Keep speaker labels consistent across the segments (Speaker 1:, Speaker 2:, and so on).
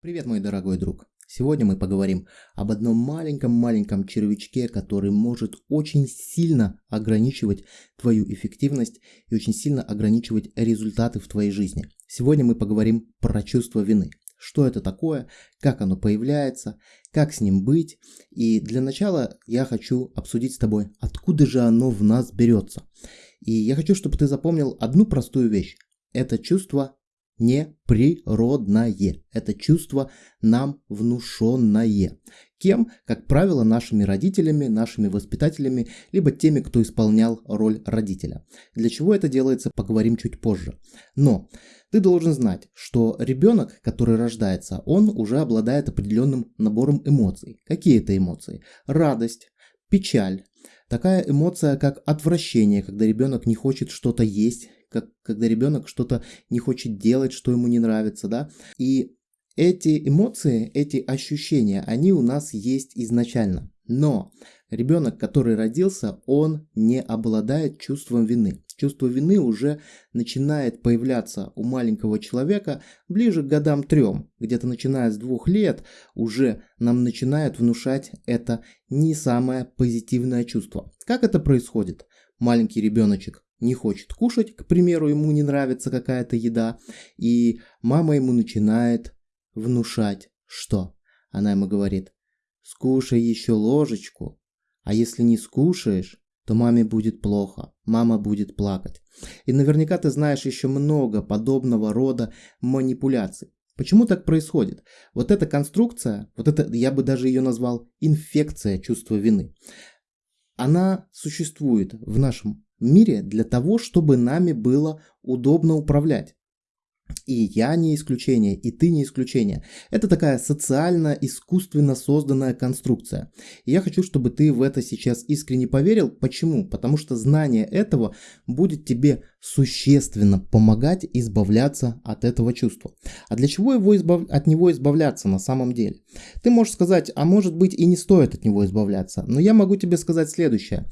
Speaker 1: Привет, мой дорогой друг! Сегодня мы поговорим об одном маленьком-маленьком червячке, который может очень сильно ограничивать твою эффективность и очень сильно ограничивать результаты в твоей жизни. Сегодня мы поговорим про чувство вины. Что это такое, как оно появляется, как с ним быть. И для начала я хочу обсудить с тобой, откуда же оно в нас берется. И я хочу, чтобы ты запомнил одну простую вещь. Это чувство неприродное. Это чувство нам внушенное. Кем? Как правило, нашими родителями, нашими воспитателями, либо теми, кто исполнял роль родителя. Для чего это делается, поговорим чуть позже. Но ты должен знать, что ребенок, который рождается, он уже обладает определенным набором эмоций. Какие это эмоции? Радость, печаль, такая эмоция, как отвращение, когда ребенок не хочет что-то есть, как, когда ребенок что-то не хочет делать, что ему не нравится, да. И эти эмоции, эти ощущения, они у нас есть изначально. Но ребенок, который родился, он не обладает чувством вины. Чувство вины уже начинает появляться у маленького человека ближе к годам трем. Где-то начиная с двух лет уже нам начинают внушать это не самое позитивное чувство. Как это происходит? Маленький ребеночек не хочет кушать, к примеру, ему не нравится какая-то еда, и мама ему начинает внушать, что? Она ему говорит, скушай еще ложечку, а если не скушаешь, то маме будет плохо, мама будет плакать. И наверняка ты знаешь еще много подобного рода манипуляций. Почему так происходит? Вот эта конструкция, вот это, я бы даже ее назвал инфекция чувства вины, она существует в нашем мире для того, чтобы нами было удобно управлять. И я не исключение, и ты не исключение. Это такая социально-искусственно созданная конструкция. И я хочу, чтобы ты в это сейчас искренне поверил. Почему? Потому что знание этого будет тебе существенно помогать избавляться от этого чувства. А для чего его избав... от него избавляться на самом деле? Ты можешь сказать, а может быть и не стоит от него избавляться. Но я могу тебе сказать следующее.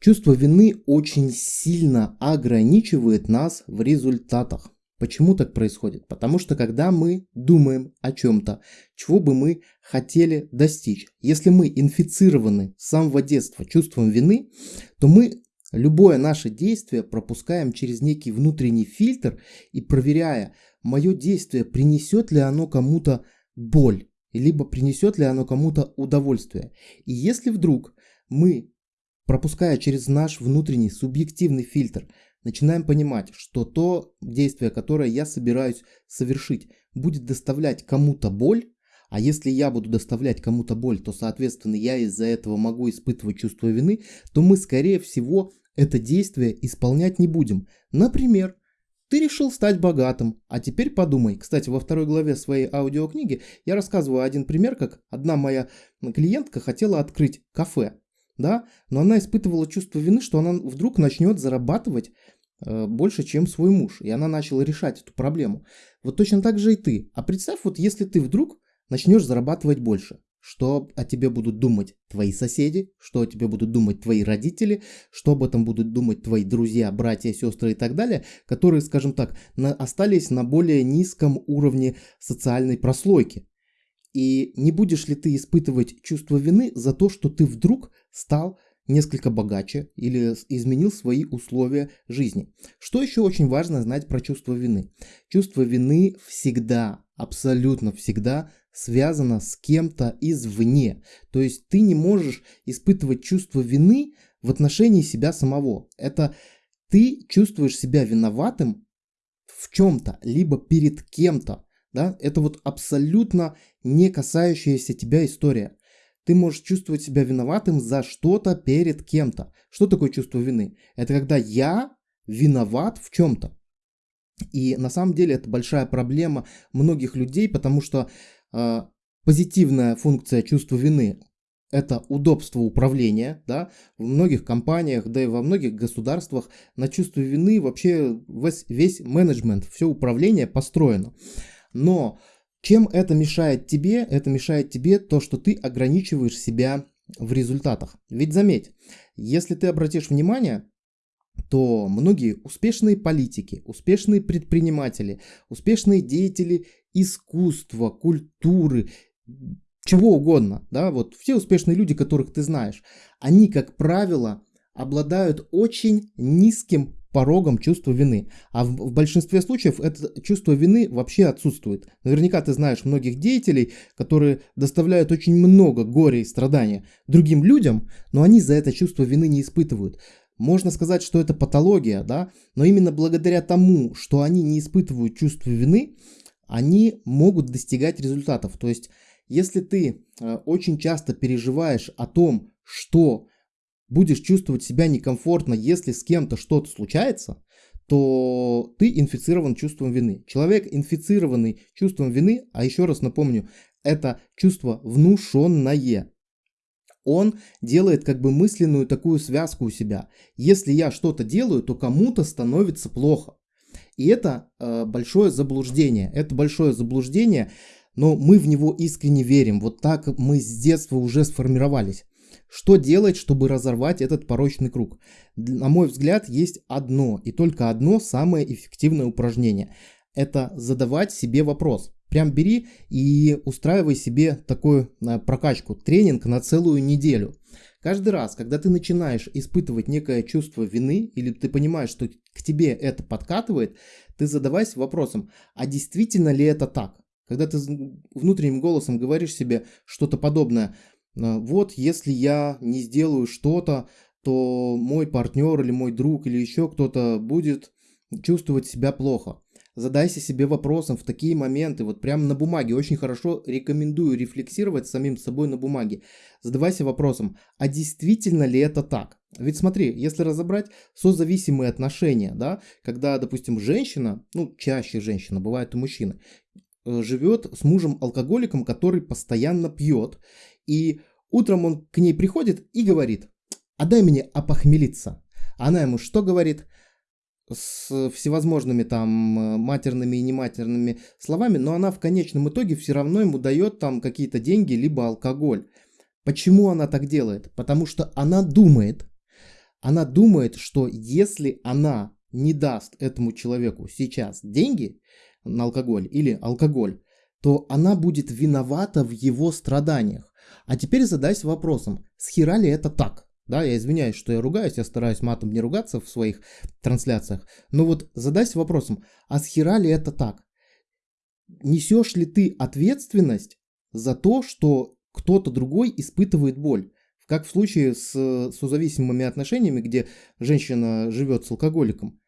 Speaker 1: Чувство вины очень сильно ограничивает нас в результатах. Почему так происходит? Потому что когда мы думаем о чем-то, чего бы мы хотели достичь, если мы инфицированы с самого детства чувством вины, то мы любое наше действие пропускаем через некий внутренний фильтр и проверяя, мое действие принесет ли оно кому-то боль, либо принесет ли оно кому-то удовольствие. И если вдруг мы, пропуская через наш внутренний субъективный фильтр, начинаем понимать, что то действие, которое я собираюсь совершить, будет доставлять кому-то боль, а если я буду доставлять кому-то боль, то, соответственно, я из-за этого могу испытывать чувство вины, то мы, скорее всего, это действие исполнять не будем. Например, ты решил стать богатым, а теперь подумай. Кстати, во второй главе своей аудиокниги я рассказываю один пример, как одна моя клиентка хотела открыть кафе да, но она испытывала чувство вины, что она вдруг начнет зарабатывать больше, чем свой муж, и она начала решать эту проблему. Вот точно так же и ты. А представь, вот если ты вдруг начнешь зарабатывать больше, что о тебе будут думать твои соседи, что о тебе будут думать твои родители, что об этом будут думать твои друзья, братья, сестры и так далее, которые, скажем так, на, остались на более низком уровне социальной прослойки. И не будешь ли ты испытывать чувство вины за то, что ты вдруг стал несколько богаче или изменил свои условия жизни. Что еще очень важно знать про чувство вины? Чувство вины всегда, абсолютно всегда связано с кем-то извне. То есть ты не можешь испытывать чувство вины в отношении себя самого. Это ты чувствуешь себя виноватым в чем-то, либо перед кем-то. Да? Это вот абсолютно не касающаяся тебя история. Ты можешь чувствовать себя виноватым за что-то перед кем-то. Что такое чувство вины? Это когда я виноват в чем-то. И на самом деле это большая проблема многих людей, потому что э, позитивная функция чувства вины это удобство управления, да, в многих компаниях, да и во многих государствах на чувство вины вообще весь, весь менеджмент, все управление построено. Но чем это мешает тебе? Это мешает тебе то, что ты ограничиваешь себя в результатах. Ведь заметь, если ты обратишь внимание, то многие успешные политики, успешные предприниматели, успешные деятели искусства, культуры, чего угодно, да, вот все успешные люди, которых ты знаешь, они, как правило, обладают очень низким порогом чувства вины. А в, большинстве случаев это чувство вины вообще отсутствует. Наверняка ты знаешь многих деятелей, которые доставляют очень много горя и страдания другим людям, но они за это чувство вины не испытывают. Можно сказать, что это патология, да, но именно благодаря тому, что они не испытывают чувство вины, они могут достигать результатов. То есть, если ты э, очень часто переживаешь о том, что будешь чувствовать себя некомфортно, если с кем-то что-то случается, то ты инфицирован чувством вины. Человек, инфицированный чувством вины, а еще раз напомню, это чувство внушенное. Он делает как бы мысленную такую связку у себя. Если я что-то делаю, то кому-то становится плохо. И это э, большое заблуждение. Это большое заблуждение, но мы в него искренне верим. Вот так мы с детства уже сформировались. Что делать, чтобы разорвать этот порочный круг? На мой взгляд, есть одно и только одно самое эффективное упражнение. Это задавать себе вопрос. Прям бери и устраивай себе такую э, прокачку, тренинг на целую неделю. Каждый раз, когда ты начинаешь испытывать некое чувство вины, или ты понимаешь, что к тебе это подкатывает, ты задавайся вопросом, а действительно ли это так? Когда ты внутренним голосом говоришь себе что-то подобное, «А, вот если я не сделаю что-то, то мой партнер или мой друг или еще кто-то будет чувствовать себя плохо. Задайся себе вопросом в такие моменты, вот прямо на бумаге. Очень хорошо рекомендую рефлексировать самим собой на бумаге. Задавайся вопросом, а действительно ли это так? Ведь смотри, если разобрать созависимые отношения, да, когда, допустим, женщина, ну, чаще женщина, бывает и мужчина, э, живет с мужем-алкоголиком, который постоянно пьет, и утром он к ней приходит и говорит, а дай мне опохмелиться. Она ему что говорит? с всевозможными там э, матерными и нематерными словами, но она в конечном итоге все равно ему дает там какие-то деньги, либо алкоголь. Почему она так делает? Потому что она думает, она думает, что если она не даст этому человеку сейчас деньги на алкоголь или алкоголь, то она будет виновата в его страданиях. А теперь задайся вопросом, с хера ли это так? Да, я извиняюсь, что я ругаюсь, я стараюсь матом не ругаться в своих трансляциях. Но вот задайся вопросом, а с хера ли это так? Несешь ли ты ответственность за то, что кто-то другой испытывает боль? Как в случае с созависимыми отношениями, где женщина живет с алкоголиком.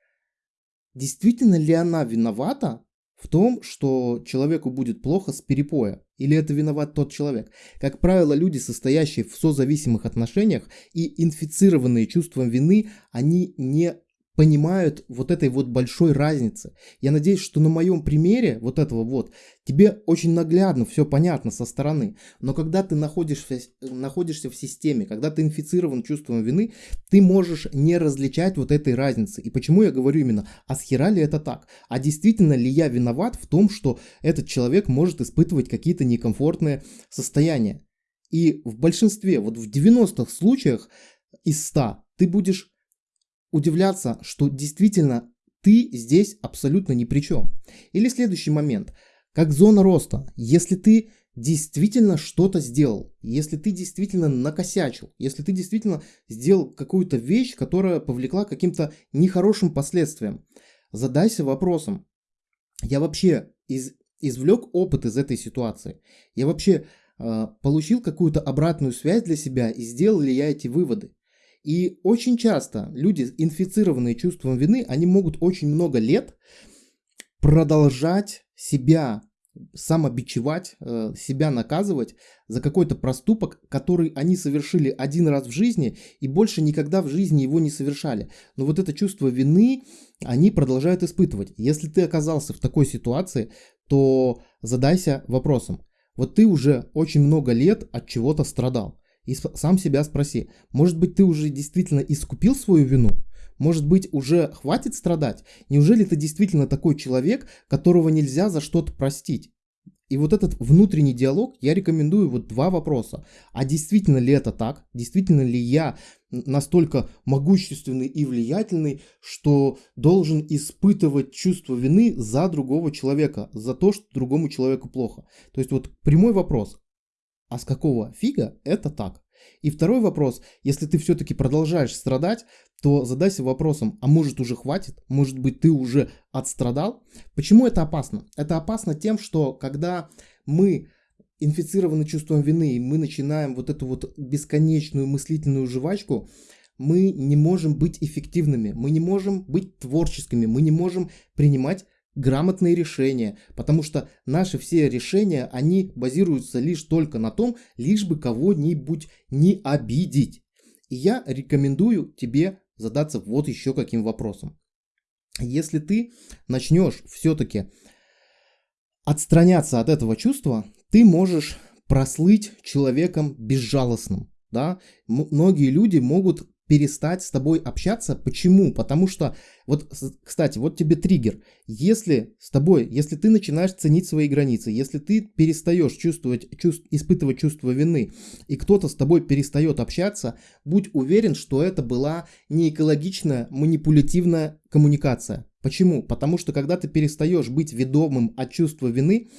Speaker 1: Действительно ли она виновата в том, что человеку будет плохо с перепоя. Или это виноват тот человек? Как правило, люди, состоящие в созависимых отношениях и инфицированные чувством вины, они не понимают вот этой вот большой разницы. Я надеюсь, что на моем примере вот этого вот тебе очень наглядно все понятно со стороны. Но когда ты находишься, находишься в системе, когда ты инфицирован чувством вины, ты можешь не различать вот этой разницы. И почему я говорю именно, а с хера ли это так? А действительно ли я виноват в том, что этот человек может испытывать какие-то некомфортные состояния? И в большинстве, вот в 90 случаях из 100 ты будешь удивляться, что действительно ты здесь абсолютно ни при чем. Или следующий момент, как зона роста. Если ты действительно что-то сделал, если ты действительно накосячил, если ты действительно сделал какую-то вещь, которая повлекла каким-то нехорошим последствиям, задайся вопросом, я вообще из, извлек опыт из этой ситуации, я вообще э, получил какую-то обратную связь для себя и сделал ли я эти выводы. И очень часто люди, инфицированные чувством вины, они могут очень много лет продолжать себя самобичевать, э, себя наказывать за какой-то проступок, который они совершили один раз в жизни и больше никогда в жизни его не совершали. Но вот это чувство вины они продолжают испытывать. Если ты оказался в такой ситуации, то задайся вопросом. Вот ты уже очень много лет от чего-то страдал. И сам себя спроси, может быть ты уже действительно искупил свою вину? Может быть уже хватит страдать? Неужели ты действительно такой человек, которого нельзя за что-то простить? И вот этот внутренний диалог я рекомендую вот два вопроса. А действительно ли это так? Действительно ли я настолько могущественный и влиятельный, что должен испытывать чувство вины за другого человека, за то, что другому человеку плохо. То есть вот прямой вопрос, а с какого фига это так? И второй вопрос, если ты все-таки продолжаешь страдать, то задайся вопросом, а может уже хватит? Может быть ты уже отстрадал? Почему это опасно? Это опасно тем, что когда мы инфицированы чувством вины, и мы начинаем вот эту вот бесконечную мыслительную жвачку, мы не можем быть эффективными, мы не можем быть творческими, мы не можем принимать грамотные решения, потому что наши все решения, они базируются лишь только на том, лишь бы кого-нибудь не обидеть. И я рекомендую тебе задаться вот еще каким вопросом. Если ты начнешь все-таки отстраняться от этого чувства, ты можешь прослыть человеком безжалостным. Да? Многие люди могут перестать с тобой общаться. Почему? Потому что, вот, кстати, вот тебе триггер. Если с тобой, если ты начинаешь ценить свои границы, если ты перестаешь чувствовать, чувств, испытывать чувство вины, и кто-то с тобой перестает общаться, будь уверен, что это была не экологичная, манипулятивная коммуникация. Почему? Потому что когда ты перестаешь быть ведомым от чувства вины,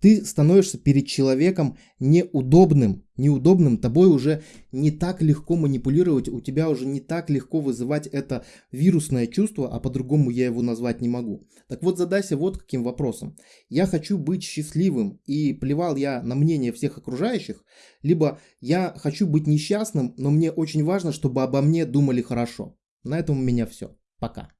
Speaker 1: ты становишься перед человеком неудобным, неудобным, тобой уже не так легко манипулировать, у тебя уже не так легко вызывать это вирусное чувство, а по-другому я его назвать не могу. Так вот задайся вот каким вопросом. Я хочу быть счастливым и плевал я на мнение всех окружающих, либо я хочу быть несчастным, но мне очень важно, чтобы обо мне думали хорошо. На этом у меня все. Пока.